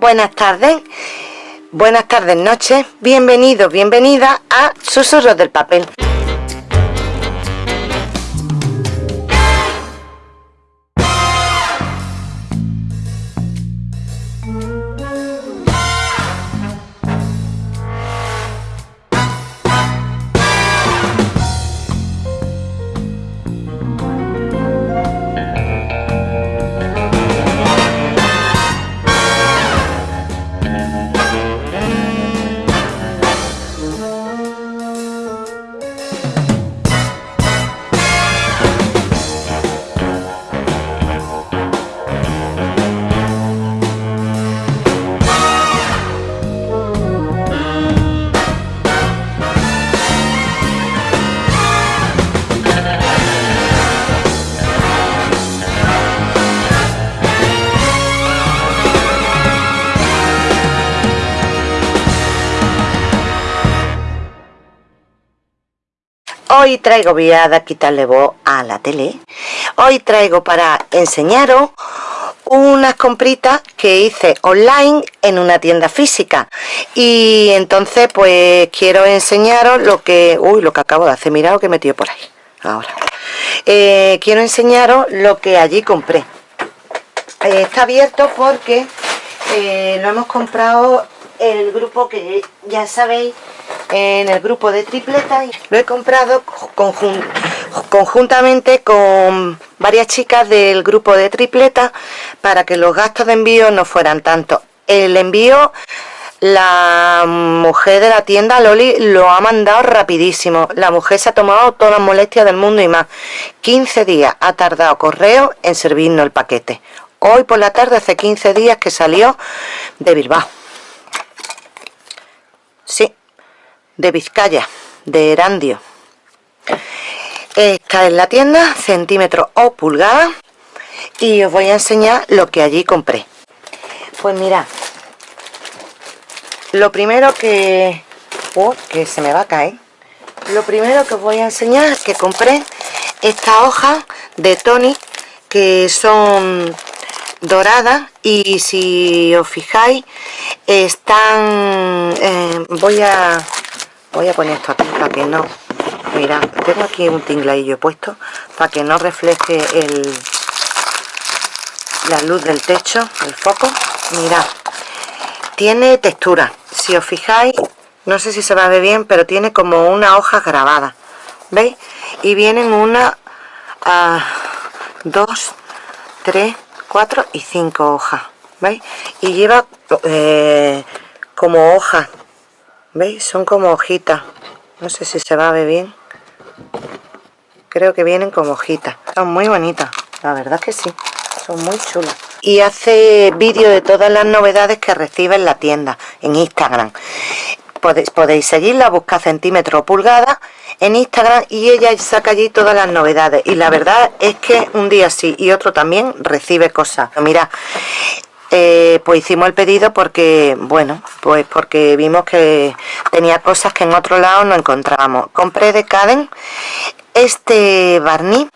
buenas tardes, buenas tardes, noches, bienvenidos, bienvenida a Susurros del Papel. Hoy traigo, voy a quitarle voz a la tele. Hoy traigo para enseñaros unas compritas que hice online en una tienda física. Y entonces pues quiero enseñaros lo que uy lo que acabo de hacer. Mirad lo que he metido por ahí. Ahora. Eh, quiero enseñaros lo que allí compré. Eh, está abierto porque eh, lo hemos comprado el grupo que ya sabéis en el grupo de tripletas lo he comprado conjuntamente con varias chicas del grupo de tripletas para que los gastos de envío no fueran tanto. El envío la mujer de la tienda Loli lo ha mandado rapidísimo. La mujer se ha tomado todas las molestias del mundo y más. 15 días ha tardado correo en servirnos el paquete. Hoy por la tarde hace 15 días que salió de Bilbao. Sí de Vizcaya, de Erandio. Está en la tienda, centímetros o pulgadas. Y os voy a enseñar lo que allí compré. Pues mirad. Lo primero que... Oh, que se me va a caer. Lo primero que os voy a enseñar es que compré esta hoja de Tony que son doradas y si os fijáis están eh, voy a voy a poner esto aquí para que no mira tengo aquí un tingladillo puesto para que no refleje el la luz del techo el foco. Mira tiene textura. Si os fijáis no sé si se va a ver bien pero tiene como una hoja grabada veis y vienen una ah, dos tres cuatro y cinco hojas veis y lleva eh, como hojas ¿Veis? Son como hojitas. No sé si se va a ver bien. Creo que vienen como hojitas. Son muy bonitas. La verdad que sí. Son muy chulas. Y hace vídeo de todas las novedades que recibe en la tienda, en Instagram. Podéis, podéis seguirla, busca centímetros o pulgadas en Instagram y ella saca allí todas las novedades. Y la verdad es que un día sí y otro también recibe cosas. Mira, eh, pues hicimos el pedido porque, bueno, pues porque vimos que tenía cosas que en otro lado no encontrábamos. Compré de Caden este barniz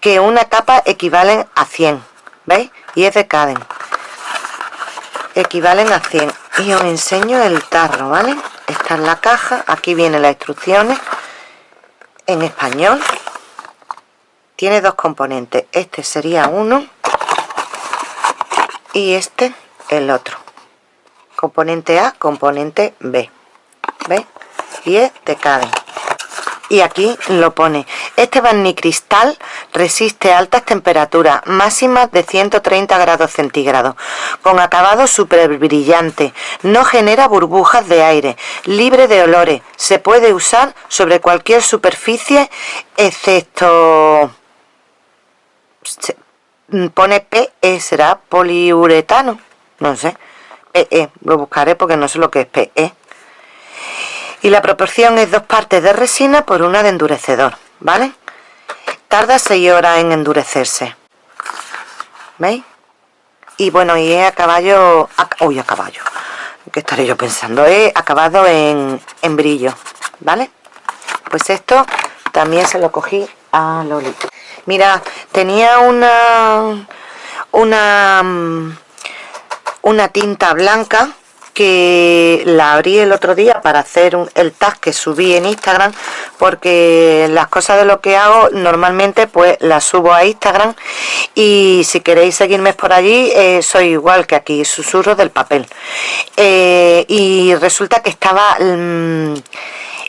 que una capa equivale a 100, ¿veis? Y es de Caden. Equivalen a 100. Y os enseño el tarro, ¿vale? Esta es la caja, aquí vienen las instrucciones en español. Tiene dos componentes, este sería uno y este el otro. Componente A, componente B. ¿Ve? y es de Caden y aquí lo pone. Este cristal resiste altas temperaturas máximas de 130 grados centígrados. Con acabado super brillante no genera burbujas de aire libre de olores. Se puede usar sobre cualquier superficie excepto pone PE, será poliuretano, no sé, PE, lo buscaré porque no sé lo que es PE. Y la proporción es dos partes de resina por una de endurecedor, ¿vale? Tarda 6 horas en endurecerse. ¿Veis? Y bueno, y es a caballo... uy, a caballo. ¿Qué estaré yo pensando? He acabado en, en brillo, ¿vale? Pues esto también se lo cogí a Loli. Mira, tenía una una mm, una tinta blanca que la abrí el otro día para hacer el tag que subí en Instagram porque las cosas de lo que hago normalmente pues las subo a Instagram. Y si queréis seguirme por allí eh, soy igual que aquí, susurro del papel. Eh, y resulta que estaba mm,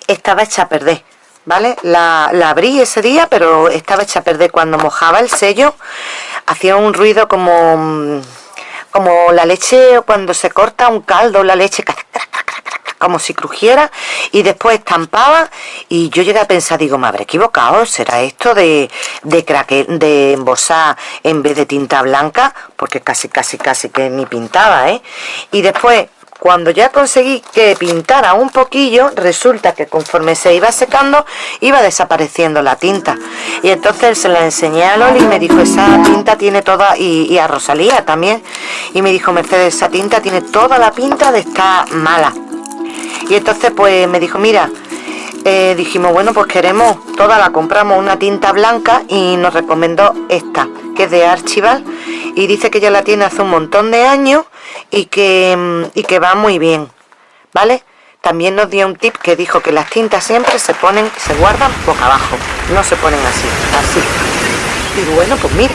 estaba hecha a perder ¿vale? La, la, abrí ese día pero estaba hecha a perder cuando mojaba el sello hacía un ruido como como la leche cuando se corta un caldo, la leche como si crujiera y después estampaba y yo llegué a pensar, digo, me habré equivocado, será esto de, de, craque, de embosar en vez de tinta blanca, porque casi, casi, casi que ni pintaba, ¿eh? Y después cuando ya conseguí que pintara un poquillo, resulta que conforme se iba secando, iba desapareciendo la tinta. Y entonces se la enseñé a Loli y me dijo, esa tinta tiene toda, y, a Rosalía también, y me dijo, Mercedes, esa tinta tiene toda la pinta de estar mala. Y entonces pues me dijo, mira, eh, dijimos, bueno, pues queremos, toda la compramos una tinta blanca y nos recomendó esta, que es de Archival, y dice que ya la tiene hace un montón de años y que, mm, y que va muy bien, ¿vale? También nos dio un tip que dijo que las tintas siempre se ponen, se guardan boca abajo, no se ponen así, así. Y bueno, pues mira,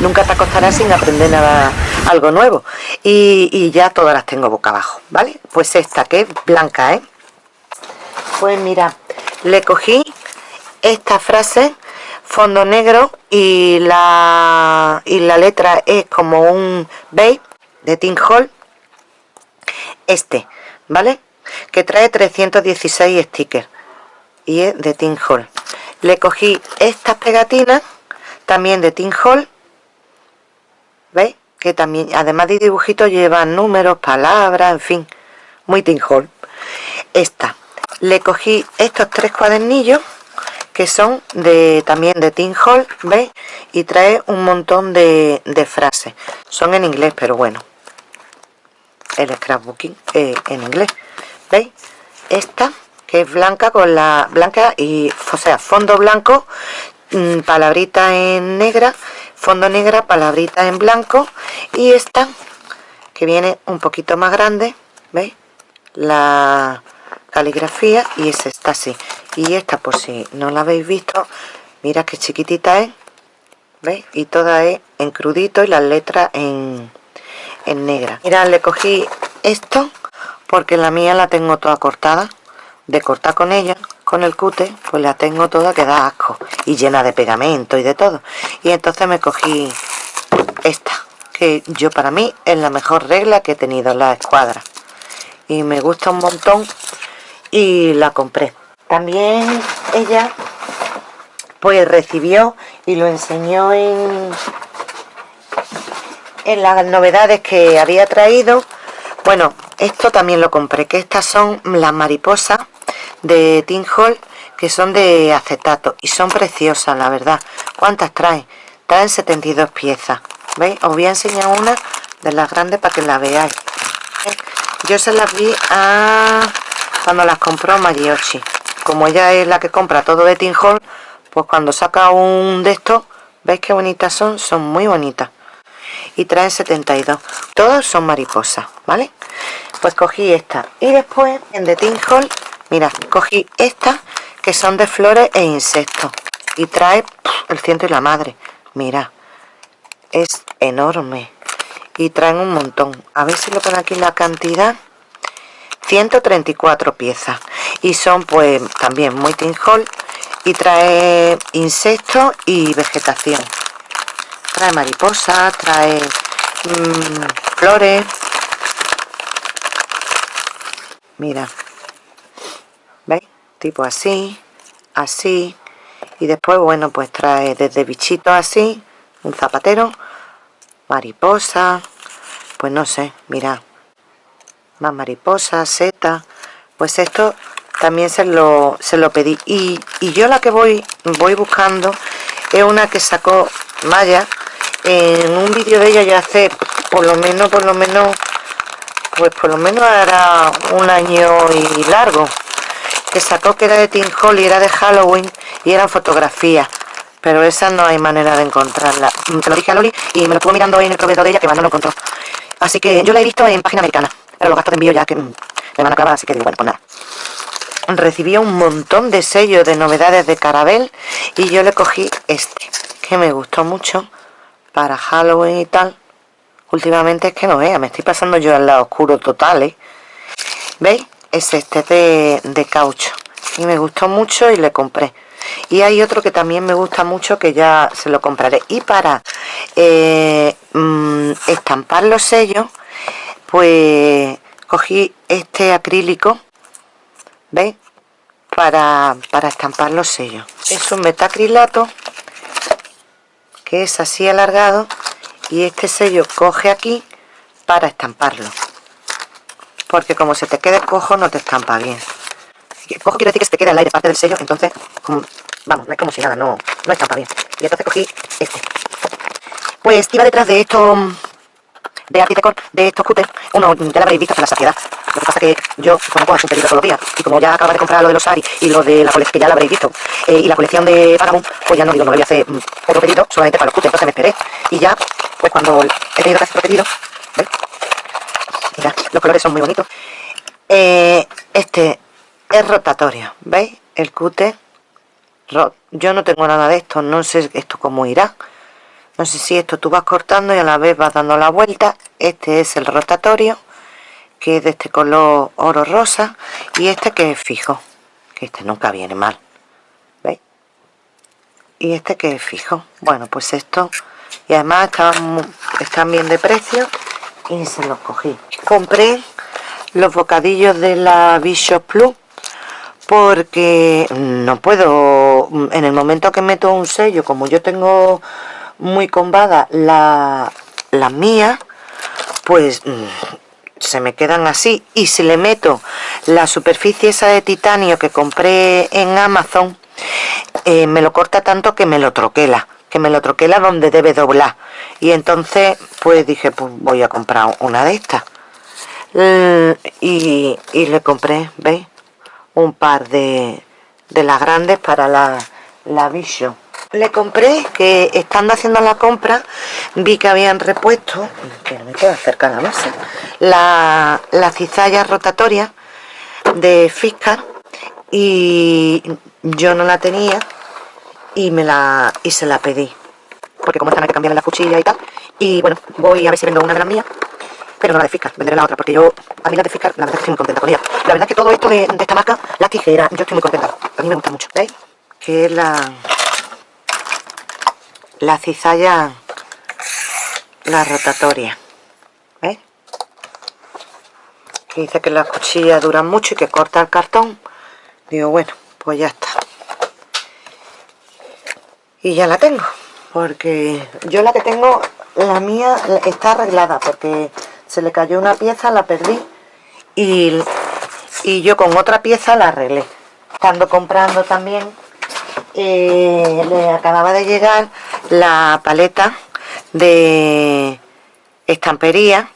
nunca te acostarás sin aprender nada, algo nuevo. Y, y ya todas las tengo boca abajo, ¿vale? Pues esta que es blanca, ¿eh? Pues mira, le cogí esta frase fondo negro y la, y la letra es como un beige de Tin Hall este, ¿vale? que trae 316 stickers y es de Tin Hall le cogí estas pegatinas también de Tin Hall ¿veis? que también además de dibujitos llevan números, palabras, en fin muy Tin Hall esta, le cogí estos tres cuadernillos que son de también de Tim Hall, ¿veis? Y trae un montón de, frases. Son en inglés, pero bueno. El scrapbooking en inglés. ¿Veis? Esta, que es blanca con la blanca y, o sea, fondo blanco, mm, palabrita en negra, fondo negra, palabrita en blanco. Y esta, que viene un poquito más grande, ¿veis? La caligrafía y es esta así y esta por si no la habéis visto mira qué chiquitita es ¿veis? y toda es en crudito y las letras en, en negra. Mira le cogí esto porque la mía la tengo toda cortada de cortar con ella con el cute pues la tengo toda que da asco y llena de pegamento y de todo. Y entonces me cogí esta que yo para mí es la mejor regla que he tenido la escuadra. Y me gusta un montón y la compré también ella pues recibió y lo enseñó en en las novedades que había traído bueno esto también lo compré que estas son las mariposas de Tin Hall que son de acetato y son preciosas la verdad ¿cuántas traen? traen 72 piezas ¿veis? os voy a enseñar una de las grandes para que la veáis yo se las vi a cuando las compró Mariochi como ella es la que compra todo de Tin Hall pues cuando saca un de estos veis qué bonitas son son muy bonitas. Y traen 72 todos son mariposas vale pues cogí esta. Y después en de Tin Hall mira cogí estas que son de flores e insectos. Y trae el ciento y la madre. Mira es enorme. Y traen un montón. A ver si lo pone aquí la cantidad 134 piezas. Y son pues también muy tinjol y trae insectos y vegetación. Trae mariposas, trae mm, flores. Mira. ¿veis? tipo así así. Y después bueno pues trae desde bichitos así un zapatero mariposa. Pues no sé, mira más mariposas, setas pues esto también se lo, se lo pedí. Y, yo la que voy voy buscando es una que sacó Maya. En un vídeo de ella ya hace por lo menos por lo menos pues por lo menos era un año y largo que sacó que era de Tim Hall y era de Halloween y eran fotografías. Pero esa no hay manera de encontrarla. Te lo dije a Loli y me lo estuvo mirando en el proveedor de ella que más no lo encontró. Así que yo la he visto en página americana. Pero los gastos de envío ya que me van a acabar, así que digo, bueno, pues nada. Recibí un montón de sellos de novedades de Carabel y yo le cogí este, que me gustó mucho para Halloween y tal. Últimamente es que no vea, me estoy pasando yo al lado oscuro total, ¿eh? ¿Veis? Es este de, de caucho. Y me gustó mucho y le compré. Y hay otro que también me gusta mucho que ya se lo compraré. Y para eh, mm, estampar los sellos, pues cogí este acrílico, ¿veis? Para, para estampar los sellos. Es un metacrilato que es así alargado y este sello coge aquí para estamparlo. Porque como se te quede cojo no te estampa bien. Cojo quiere decir que se te queda el aire parte del sello entonces vamos, no es como si nada, no, no estampa bien. Y entonces cogí este. Pues iba detrás de esto de Artitecor, de estos cutters uno ya lo habréis visto hasta la saciedad lo que pasa que yo hacer un pedido todos los días y como ya acabo de comprar lo de los Ari y lo de la colección que ya lo habréis visto eh, y la colección de Vagabond pues ya no digo, no voy a hacer mm, otro pedido solamente para los cutters, entonces me esperé y ya pues cuando he tenido que hacer otro pedido ¿veis? Mira, los colores son muy bonitos. Eh, este es rotatorio, ¿veis? El cute. Yo no tengo nada de esto, no sé esto cómo irá. No sé si esto tú vas cortando y a la vez vas dando la vuelta. Este es el rotatorio, que es de este color oro rosa. Y este que es fijo, que este nunca viene mal. ¿Veis? Y este que es fijo. Bueno, pues esto... Y además están, están bien de precio y se los cogí compré los bocadillos de la Bishop Plus porque no puedo en el momento que meto un sello como yo tengo muy combada la, las mías pues mm, se me quedan así. Y si le meto la superficie esa de titanio que compré en Amazon eh, me lo corta tanto que me lo troquela que me lo troquela donde debe doblar. Y entonces pues dije pues voy a comprar una de estas mm, y, le compré veis un par de, de las grandes para la, la Vision le compré que estando haciendo la compra vi que habían repuesto que me queda cerca la mesa la, la cizalla rotatoria de Fiscar y yo no la tenía y me la y se la pedí. Porque como están hay que cambiar la cuchilla y tal y bueno voy a ver si vendo una de las mías pero no la de Fiscar, venderé la otra porque yo a mí la de Fiscar la verdad que estoy muy contenta con ella. La verdad es que todo esto de, esta marca la tijera yo estoy muy contenta. A mí me gusta mucho ¿veis? que es la la cizalla la rotatoria dice que las cuchillas duran mucho y que corta el cartón. Digo bueno pues ya está. Y ya la tengo porque yo la que tengo la mía está arreglada porque se le cayó una pieza la perdí y, y yo con otra pieza la arreglé. Estando comprando también eh, le acababa de llegar la paleta de estampería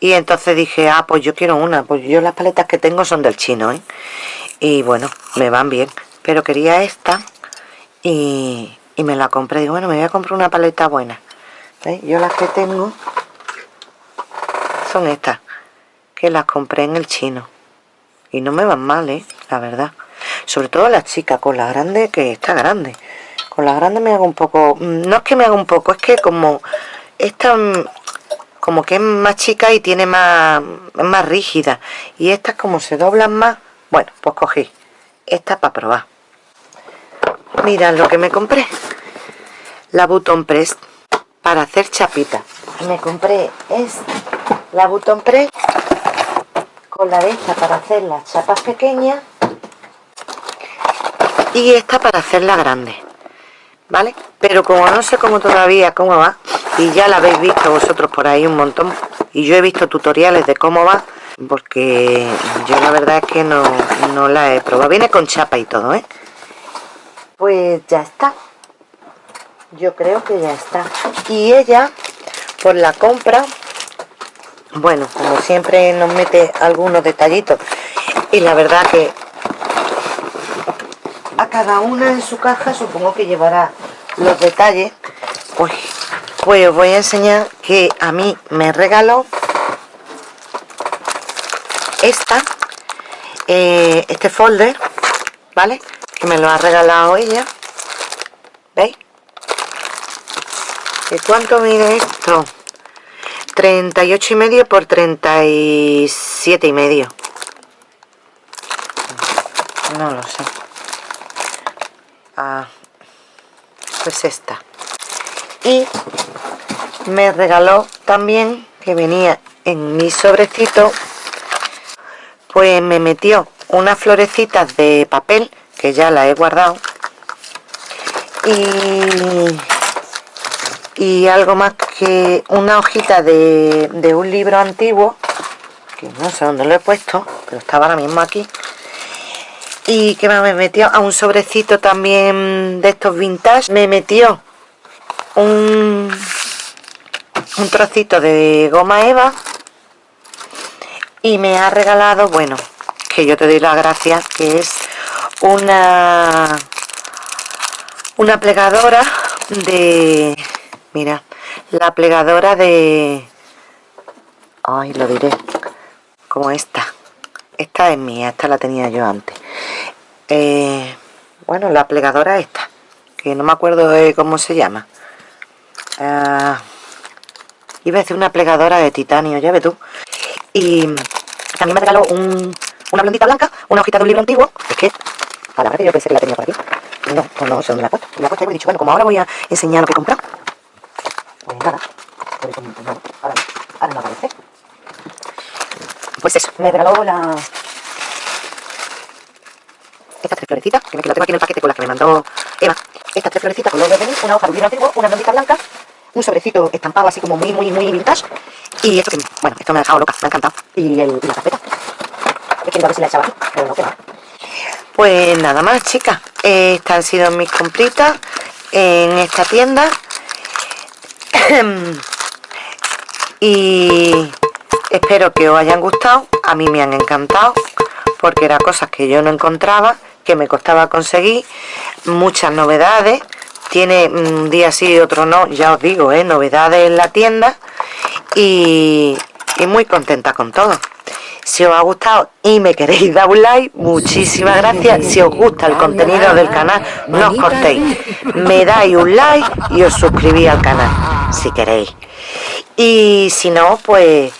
y entonces dije, ah, pues yo quiero una, pues yo las paletas que tengo son del chino, ¿eh? Y bueno, me van bien, pero quería esta y, y me la compré. Digo, bueno, me voy a comprar una paleta buena. Yo las que tengo son estas, que las compré en el chino. Y no me van mal, ¿eh? La verdad. Sobre todo las chicas, con la grande, que está grande. Con la grande me hago un poco... No es que me haga un poco, es que como... Esta como que es más chica y tiene más, más rígida. Y estas como se doblan más... Bueno, pues cogí esta para probar. Mirad lo que me compré. La Button Press para hacer chapita. Me compré esta, la Button Press con la de esta para hacer las chapas pequeñas y esta para hacer la grande. ¿Vale? Pero como no sé cómo todavía cómo va, y ya la habéis visto vosotros por ahí un montón, y yo he visto tutoriales de cómo va, porque yo la verdad es que no, no la he probado. Viene con chapa y todo, ¿eh? pues ya está yo creo que ya está y ella por la compra bueno como siempre nos mete algunos detallitos y la verdad que a cada una en su caja supongo que llevará los detalles pues, pues os voy a enseñar que a mí me regaló esta, eh, este folder, ¿vale? Que me lo ha regalado ella. ¿Veis? ¿Y cuánto mide esto? 38 y medio por 37 y medio. No lo sé. Pues esta. Y me regaló también que venía en mi sobrecito pues me metió unas florecitas de papel que ya la he guardado y, y algo más que una hojita de, de un libro antiguo que no sé dónde lo he puesto pero estaba ahora mismo aquí y que me metió a un sobrecito también de estos vintage me metió un un trocito de goma eva y me ha regalado bueno que yo te doy las gracias que es una una plegadora de mira la plegadora de ay lo diré como esta esta es mía esta la tenía yo antes eh, bueno la plegadora esta que no me acuerdo de cómo se llama. Ah, iba a decir una plegadora de titanio ya ve tú. Y también me regaló una blondita blanca una hojita de un libro antiguo. Es que a la verdad yo pensé que la tenía por aquí. No, pues no sé dónde la he puesto. La he puesto y he dicho bueno como ahora voy a enseñar lo que he comprado pues nada ahora, ahora no aparece pues eso me regaló la estas tres florecitas, que me lo tengo aquí en el paquete con las que me mandó Eva. Estas tres florecitas con los de una hoja de un libro antiguo, una blondita blanca un sobrecito estampado así como muy, muy, muy vintage. Y esto que, bueno, esto me ha dejado loca, me ha encantado. Y, el, la carpeta. Es que a ver si la echaba. Pues nada más, chicas. Estas han sido mis compritas en esta tienda. y espero que os hayan gustado. A mí me han encantado porque eran cosas que yo no encontraba, que me costaba conseguir. Muchas novedades tiene un día sí y otro no, ya os digo, ¿eh? novedades en la tienda y, muy contenta con todo. Si os ha gustado y me queréis dar un like, muchísimas gracias. Si os gusta el contenido del canal, no os cortéis. Me dais un like y os suscribís al canal, si queréis. Y si no, pues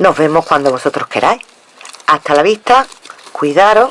nos vemos cuando vosotros queráis. Hasta la vista, cuidaros.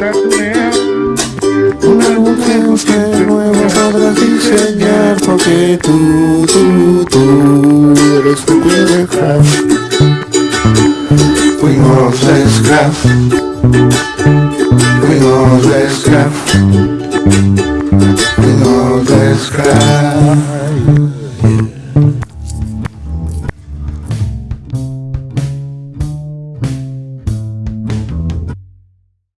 lata Un álbum que usted nuevo podrás diseñar Porque tú, tú, tú Eres tu de Fuimos de scrap Fuimos de scrap know this cry